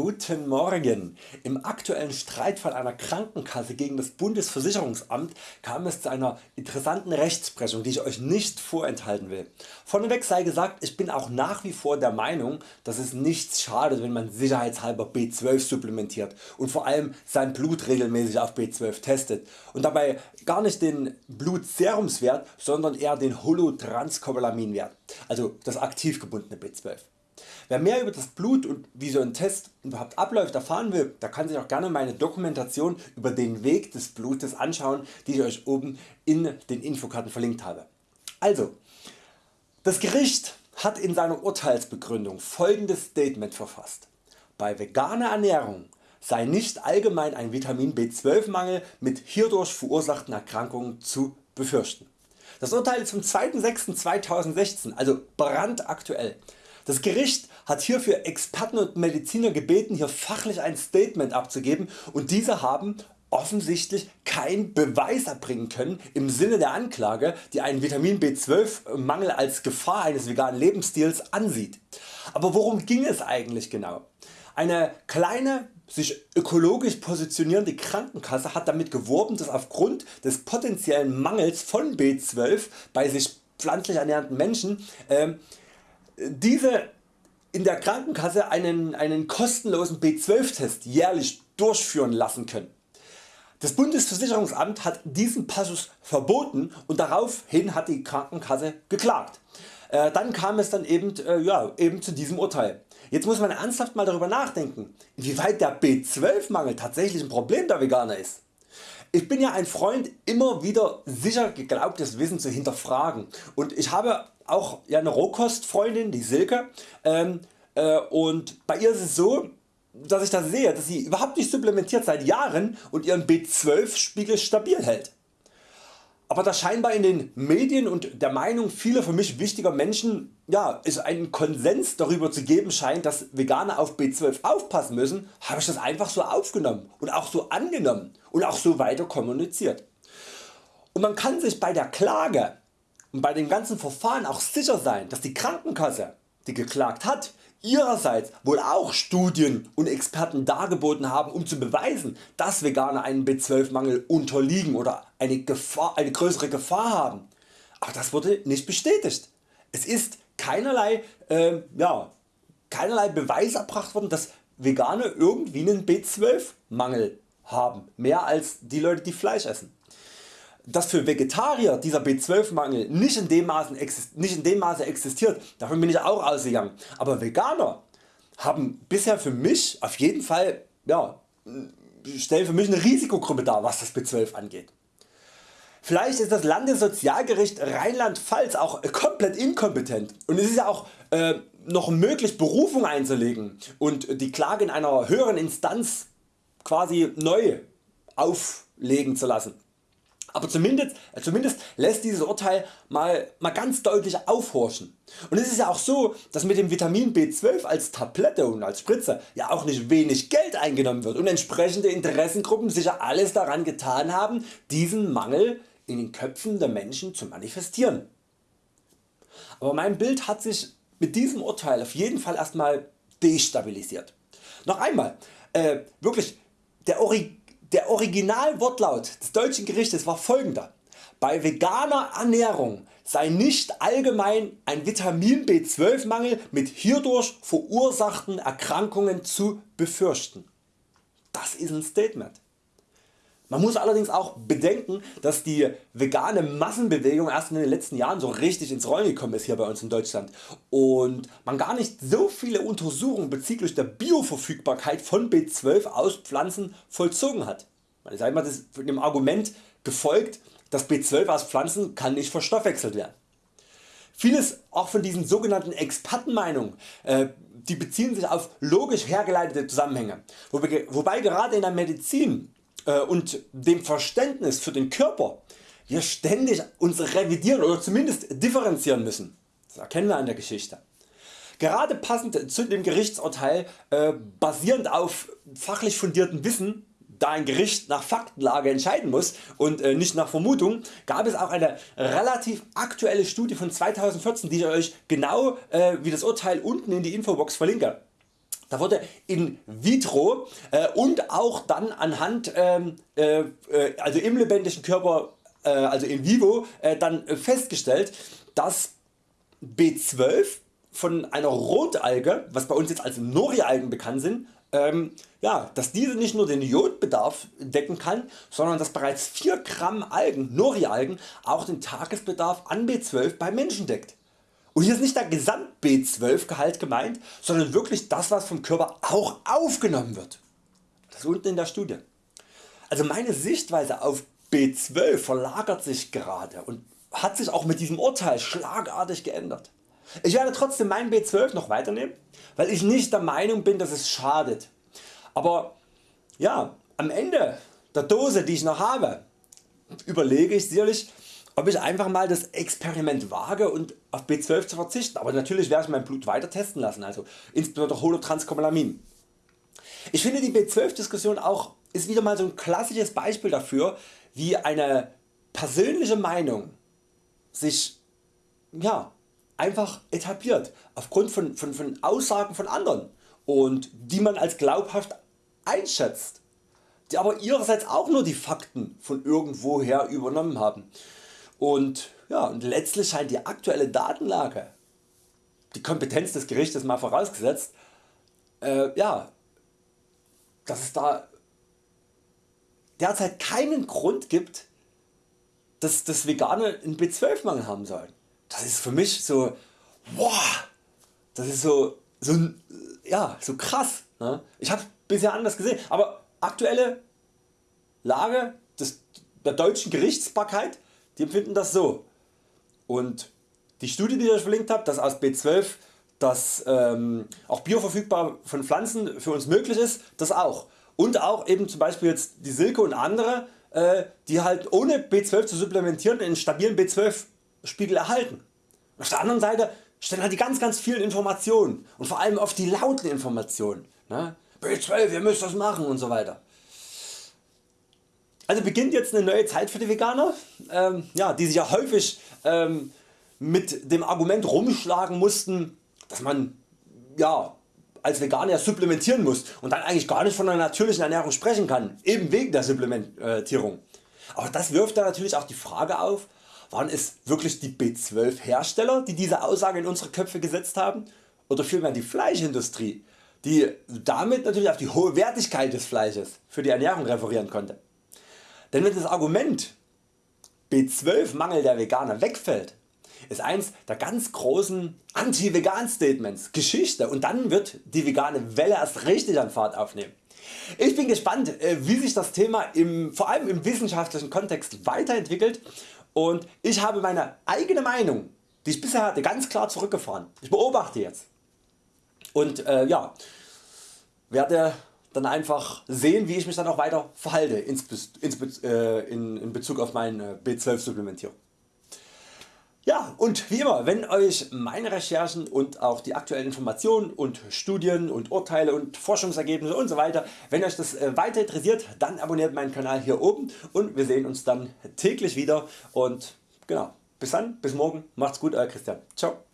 Guten Morgen! Im aktuellen Streitfall einer Krankenkasse gegen das Bundesversicherungsamt kam es zu einer interessanten Rechtsprechung die ich Euch nicht vorenthalten will. Vorneweg sei gesagt ich bin auch nach wie vor der Meinung dass es nichts schadet wenn man sicherheitshalber B12 supplementiert und vor allem sein Blut regelmäßig auf B12 testet und dabei gar nicht den Blutserumswert sondern eher den Holotranscobalaminwert, also das aktiv gebundene B12. Wer mehr über das Blut und wie so ein Test überhaupt abläuft erfahren will, der kann sich auch gerne meine Dokumentation über den Weg des Blutes anschauen, die ich Euch oben in den Infokarten verlinkt habe. Also, das Gericht hat in seiner Urteilsbegründung folgendes Statement verfasst. Bei veganer Ernährung sei nicht allgemein ein Vitamin B12 Mangel mit hierdurch verursachten Erkrankungen zu befürchten. Das Urteil ist vom 2.6.2016, also brandaktuell. Das Gericht hat hierfür Experten und Mediziner gebeten hier fachlich ein Statement abzugeben und diese haben offensichtlich keinen Beweis erbringen können im Sinne der Anklage die einen Vitamin B12 Mangel als Gefahr eines veganen Lebensstils ansieht. Aber worum ging es eigentlich genau? Eine kleine sich ökologisch positionierende Krankenkasse hat damit geworben dass aufgrund des potenziellen Mangels von B12 bei sich pflanzlich ernährenden Menschen äh, diese in der Krankenkasse einen, einen kostenlosen B12 Test jährlich durchführen lassen können. Das Bundesversicherungsamt hat diesen Passus verboten und daraufhin hat die Krankenkasse geklagt. Äh, dann kam es dann eben, äh, ja, eben zu diesem Urteil. Jetzt muss man ernsthaft mal darüber nachdenken, inwieweit der B12 Mangel tatsächlich ein Problem der Veganer ist. Ich bin ja ein Freund immer wieder sicher geglaubtes Wissen zu hinterfragen und ich habe auch ja, eine Rohkostfreundin, die Silke ähm, äh, und bei ihr ist es so dass ich das sehe, dass sie überhaupt nicht supplementiert seit Jahren und ihren B12 Spiegel stabil hält. Aber da scheinbar in den Medien und der Meinung vieler für mich wichtiger Menschen ja, es einen Konsens darüber zu geben scheint dass Veganer auf B12 aufpassen müssen, habe ich das einfach so aufgenommen und auch so angenommen und auch so weiter kommuniziert. Und man kann sich bei der Klage und bei dem ganzen Verfahren auch sicher sein dass die Krankenkasse die geklagt hat ihrerseits wohl auch Studien und Experten dargeboten haben um zu beweisen dass Veganer einen B12 Mangel unterliegen oder eine, Gefahr, eine größere Gefahr haben. Aber das wurde nicht bestätigt. Es ist keinerlei, äh, ja, keinerlei Beweis erbracht worden dass Veganer irgendwie einen B12 Mangel haben, mehr als die Leute die Fleisch essen. Dass für Vegetarier dieser B12 Mangel nicht in, dem Maße, nicht in dem Maße existiert, davon bin ich auch ausgegangen, aber Veganer haben bisher für mich auf jeden Fall, ja, stellen für mich eine Risikogruppe dar was das B12 angeht. Vielleicht ist das Landessozialgericht Rheinland-Pfalz auch komplett inkompetent und es ist ja auch äh, noch möglich Berufung einzulegen und die Klage in einer höheren Instanz quasi neu auflegen zu lassen. Aber zumindest, äh, zumindest lässt dieses Urteil mal, mal ganz deutlich aufhorchen. Und es ist ja auch so, dass mit dem Vitamin B12 als Tablette und als Spritze ja auch nicht wenig Geld eingenommen wird und entsprechende Interessengruppen sicher alles daran getan haben diesen Mangel in den Köpfen der Menschen zu manifestieren. Aber mein Bild hat sich mit diesem Urteil auf jeden Fall erstmal destabilisiert. Noch einmal, äh, wirklich der Ori der Originalwortlaut des deutschen Gerichtes war folgender. Bei veganer Ernährung sei nicht allgemein ein Vitamin B12 Mangel mit hierdurch verursachten Erkrankungen zu befürchten. Das ist ein Statement. Man muss allerdings auch bedenken dass die vegane Massenbewegung erst in den letzten Jahren so richtig ins Rollen gekommen ist hier bei uns in Deutschland und man gar nicht so viele Untersuchungen bezüglich der Bioverfügbarkeit von B12 aus Pflanzen vollzogen hat. Man ist einmal dem Argument gefolgt das B12 aus Pflanzen kann nicht verstoffwechselt werden. Vieles auch von diesen sogenannten Expertenmeinungen äh, die beziehen sich auf logisch hergeleitete Zusammenhänge, wobei, gerade in der Medizin und dem Verständnis für den Körper wir ständig uns revidieren oder zumindest differenzieren müssen. Das erkennen wir an der Geschichte. Gerade passend zu dem Gerichtsurteil äh, basierend auf fachlich fundiertem Wissen da ein Gericht nach Faktenlage entscheiden muss und äh, nicht nach Vermutung, gab es auch eine relativ aktuelle Studie von 2014 die ich Euch genau äh, wie das Urteil unten in die Infobox verlinke. Da wurde in vitro äh, und auch dann anhand ähm, äh, äh, also im lebendigen Körper äh, also in vivo äh, dann festgestellt dass B12 von einer Rotalge, was bei uns jetzt als Nori-Algen bekannt sind, ähm, ja, dass diese nicht nur den Jodbedarf decken kann, sondern dass bereits 4 Gramm Algen, Nori-Algen, auch den Tagesbedarf an B12 beim Menschen deckt. Und hier ist nicht der Gesamt B12 Gehalt gemeint, sondern wirklich das was vom Körper auch aufgenommen wird. Das unten in der Studie. Also meine Sichtweise auf B12 verlagert sich gerade und hat sich auch mit diesem Urteil schlagartig geändert. Ich werde trotzdem mein B12 noch weiternehmen, weil ich nicht der Meinung bin dass es schadet. Aber ja, am Ende der Dose die ich noch habe, überlege ich sicherlich ob ich einfach mal das Experiment wage und auf B12 zu verzichten, aber natürlich werde ich mein Blut weiter testen lassen, also insbesondere Holotranscobalamin. Ich finde die B12 Diskussion auch ist wieder mal so ein klassisches Beispiel dafür wie eine persönliche Meinung sich ja, einfach etabliert aufgrund von, von, von Aussagen von anderen und die man als glaubhaft einschätzt, die aber ihrerseits auch nur die Fakten von irgendwoher übernommen haben. Und, ja, und letztlich scheint die aktuelle Datenlage, die Kompetenz des Gerichtes mal vorausgesetzt, äh, ja, dass es da derzeit keinen Grund gibt, dass das Veganer einen B12 Mangel haben sollen. Das ist für mich so, wow, das ist so, so, ja, so krass. Ne? Ich habe bisher anders gesehen, aber aktuelle Lage des, der deutschen Gerichtsbarkeit, die empfinden das so. Und die Studie die ich euch verlinkt habe, dass aus B12 das ähm, auch bioverfügbar von Pflanzen für uns möglich ist, das auch. Und auch eben zum Beispiel jetzt die Silke und andere äh, die halt ohne B12 zu supplementieren einen stabilen B12 Spiegel erhalten. Auf der anderen Seite stellen halt die ganz ganz vielen Informationen und vor allem oft die lauten Informationen. Ne? B12 ihr müsst das machen und so weiter. Also beginnt jetzt eine neue Zeit für die Veganer, ähm, ja, die sich ja häufig ähm, mit dem Argument rumschlagen mussten, dass man ja, als Veganer supplementieren muss und dann eigentlich gar nicht von einer natürlichen Ernährung sprechen kann, eben wegen der Supplementierung. Aber das wirft dann natürlich auch die Frage auf, waren es wirklich die B12 Hersteller die diese Aussage in unsere Köpfe gesetzt haben oder vielmehr die Fleischindustrie die damit natürlich auf die hohe Wertigkeit des Fleisches für die Ernährung referieren konnte. Denn wenn das Argument B12 Mangel der Veganer wegfällt, ist eins der ganz großen Anti-Vegan Statements Geschichte und dann wird die vegane Welle erst richtig an Fahrt aufnehmen. Ich bin gespannt äh, wie sich das Thema im, vor allem im wissenschaftlichen Kontext weiterentwickelt und ich habe meine eigene Meinung die ich bisher hatte ganz klar zurückgefahren. Ich beobachte jetzt und äh, ja, werde dann einfach sehen wie ich mich dann auch weiter verhalte in, äh, in, Bezug auf meine B12 Supplementierung. Ja und wie immer wenn Euch meine Recherchen und auch die aktuellen Informationen und Studien und Urteile und Forschungsergebnisse usw. So wenn Euch das äh, weiter interessiert dann abonniert meinen Kanal hier oben und wir sehen uns dann täglich wieder und genau bis dann bis morgen macht's gut Euer Christian ciao